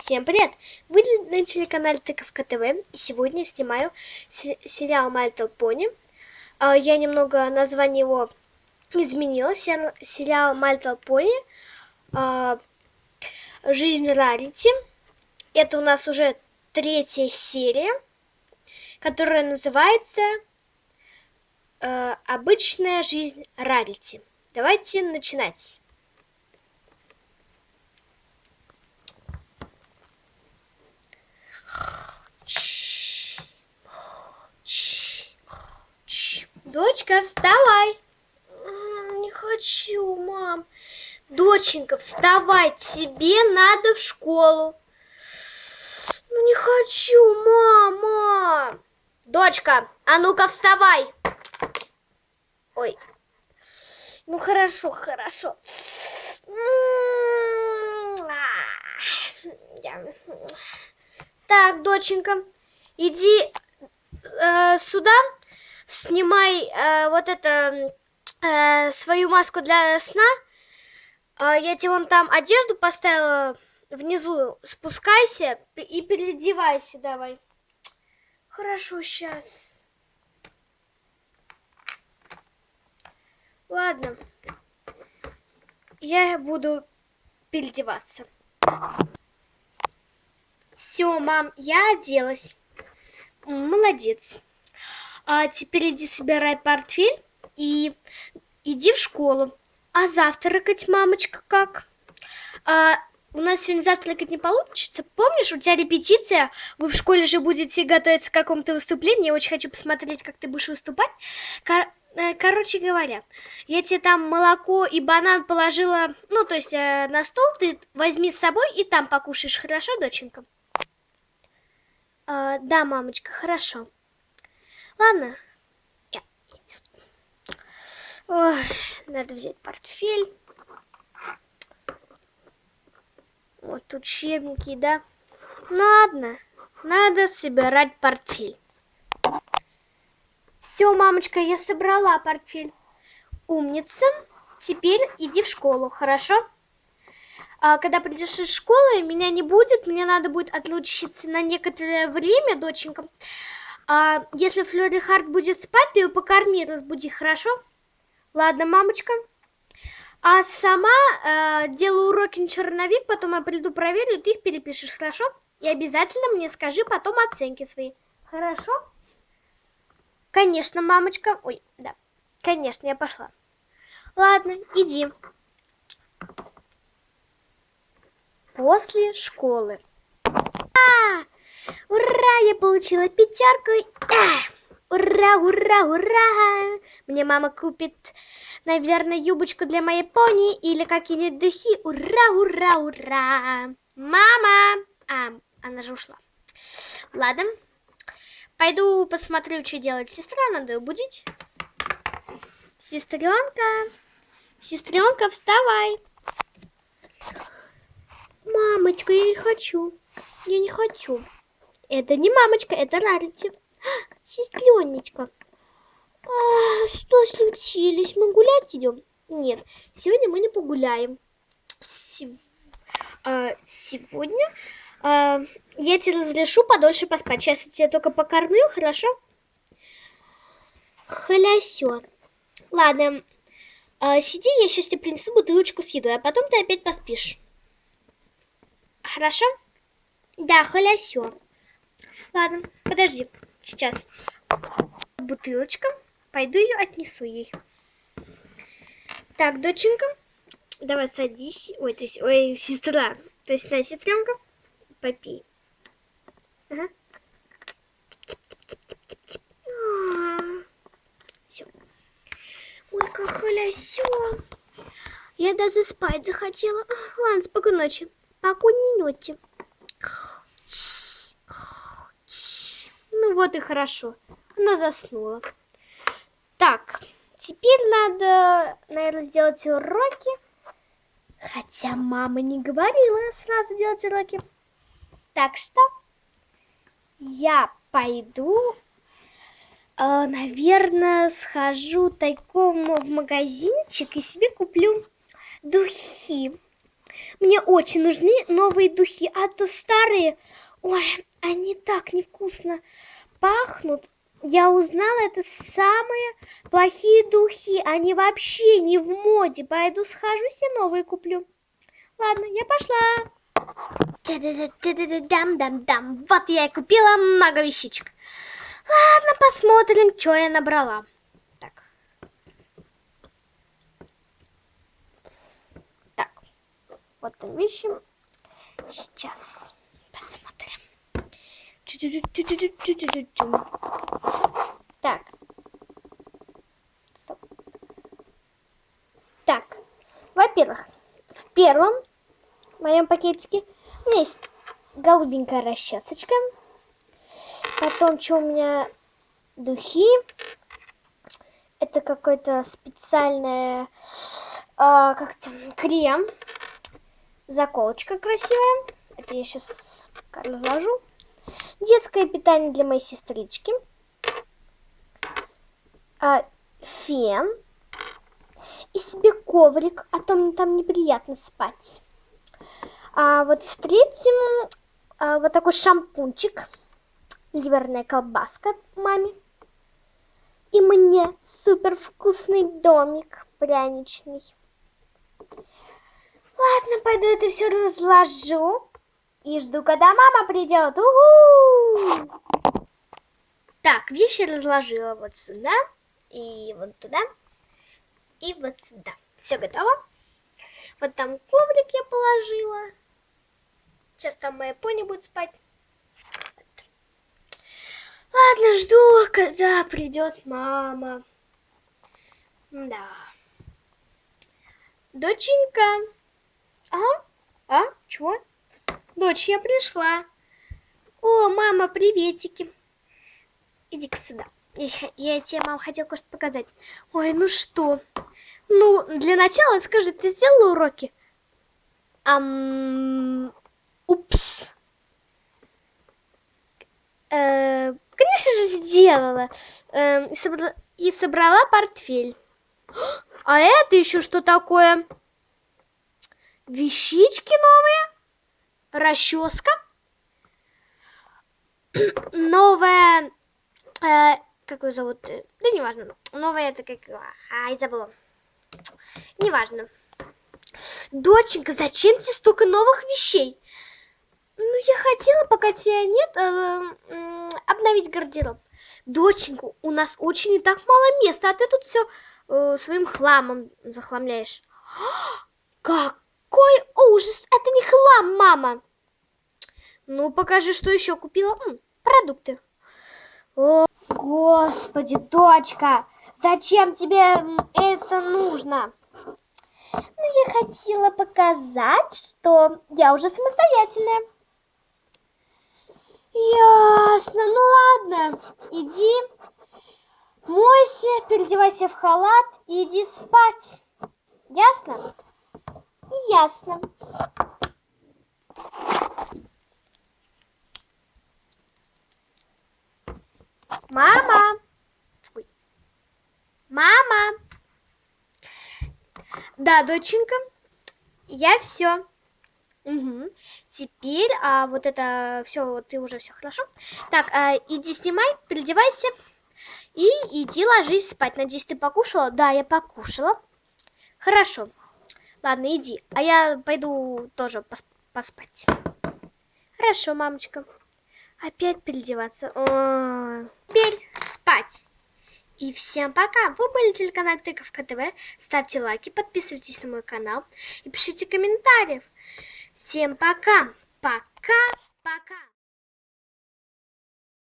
Всем привет! Вы на телеканале Тыковка ТВ, и сегодня снимаю сериал My Little. А, я немного название его изменила. Сериал My Little а, Жизнь Рарити. Это у нас уже третья серия, которая называется а, Обычная жизнь Рарити. Давайте начинать. Дочка, вставай. Не хочу, мам. Доченька, вставай, тебе надо в школу. Ну не хочу, мама. Дочка, а ну-ка вставай. Ой. Ну хорошо, хорошо. Так, доченька, иди э, сюда снимай э, вот это, э, свою маску для сна. Э, я тебе вон там одежду поставила внизу. Спускайся и переодевайся давай. Хорошо, сейчас. Ладно. Я буду переодеваться. Все, мам, я оделась. Молодец а теперь иди собирай портфель и иди в школу. А завтракать, мамочка, как? А, у нас сегодня завтракать не получится. Помнишь, у тебя репетиция, вы в школе же будете готовиться к какому-то выступлению. Я очень хочу посмотреть, как ты будешь выступать. Кор э, короче говоря, я тебе там молоко и банан положила, ну, то есть э, на стол, ты возьми с собой и там покушаешь, хорошо, доченька? А, да, мамочка, хорошо. Ладно. Я... Ой, надо взять портфель. Вот учебники, да? Ну, ладно, надо собирать портфель. Все, мамочка, я собрала портфель. Умница. Теперь иди в школу, хорошо? А когда придешь из школы, меня не будет, мне надо будет отлучиться на некоторое время, доченька. А если Флори Харт будет спать, ты ее покорми, разбуди, хорошо? Ладно, мамочка. А сама э, делаю уроки на черновик, потом я приду проверю, ты их перепишешь, хорошо? И обязательно мне скажи потом оценки свои. Хорошо? Конечно, мамочка. Ой, да. Конечно, я пошла. Ладно, иди. После школы. Ура, я получила пятерку. Ура, ура, ура. Мне мама купит, наверное, юбочку для моей пони или какие-нибудь духи. Ура, ура, ура. Мама. А, она же ушла. Ладно. Пойду посмотрю, что делать сестра. Надо ее будить. Сестренка. Сестренка, вставай. Мамочка, я не хочу. Я не хочу. Это не мамочка, это Рарити. Сестренечка. А, что случилось? Мы гулять идем? Нет, сегодня мы не погуляем. Сев... А, сегодня а, я тебе разрешу подольше поспать. Сейчас я тебя только покормлю, хорошо? Халясё. Ладно, а, сиди, я сейчас тебе принесу бутылочку с едой, а потом ты опять поспишь. Хорошо? Да, халясё. Ладно, подожди, сейчас. Бутылочка. Пойду ее отнесу ей. Так, доченька, давай садись. Ой, то есть, ой, сестра. То есть, на, сестренка, попей. Все. Ой, как халясё. Я даже спать захотела. Ладно, спокойной ночи. Покойной ночи. Ну вот и хорошо. Она заснула. Так, теперь надо, наверное, сделать уроки. Хотя мама не говорила сразу делать уроки. Так что я пойду, э, наверное, схожу тайком в магазинчик и себе куплю духи. Мне очень нужны новые духи, а то старые, ой, они так невкусно пахнут. Я узнала, это самые плохие духи, они вообще не в моде. Пойду схожу себе новые куплю. Ладно, я пошла. Дам-дам-дам. Вот я и купила много вещичек. Ладно, посмотрим, что я набрала. Так. Так. Вот там вещи. Сейчас. Так. Стоп. Так. Во-первых, в первом моем пакетике у меня есть голубенькая расчесочка. Потом, что у меня духи. Это какой-то специальный а, как то крем. Заколочка красивая. Это я сейчас разложу. Детское питание для моей сестрички. А, фен. И себе коврик, а то мне там неприятно спать. А вот в третьем а, вот такой шампунчик. Ливерная колбаска маме. И мне супер вкусный домик пряничный. Ладно, пойду это все разложу. И жду, когда мама придет. Угу! Так, вещи разложила вот сюда. И вот туда. И вот сюда. Все готово. Вот там коврик я положила. Сейчас там моя пони будет спать. Ладно, жду, когда придет мама. Да. Доченька. А? А? Чего? Дочь, я пришла. О, мама, приветики. Иди-ка сюда. Я, я тебе, мам, хотела кое-что показать. Ой, ну что? Ну, для начала скажи, ты сделала уроки? Ам... Упс. Э, конечно же, сделала. Э, и, собрала, и собрала портфель. А это еще что такое? Вещички новые? Расческа? Новая... Э, как ее зовут? Да неважно. Новая это как... Ай, забыла. Неважно. Доченька, зачем тебе столько новых вещей? Ну, я хотела, пока тебя нет, э, обновить гардероб. Доченька, у нас очень и так мало места, а ты тут все э, своим хламом захламляешь. Какой ужас! Это не хлам, мама! Ну, покажи, что еще купила. М, продукты. О, господи, дочка, зачем тебе это нужно? Ну, я хотела показать, что я уже самостоятельная. Ясно, ну ладно, иди, мойся, переодевайся в халат и иди спать. Ясно? Ясно. Мама! Мама! Да, доченька, я все. Угу. Теперь а, вот это все, вот ты уже все хорошо. Так, а, иди снимай, переодевайся и иди ложись спать. Надеюсь, ты покушала? Да, я покушала. Хорошо. Ладно, иди. А я пойду тоже пос поспать. Хорошо, мамочка. Опять переодеваться. О -о -о. Теперь спать. И всем пока! Вы были телеканал Тыковка ТВ. Ставьте лайки, подписывайтесь на мой канал и пишите комментариев. Всем пока! Пока-пока!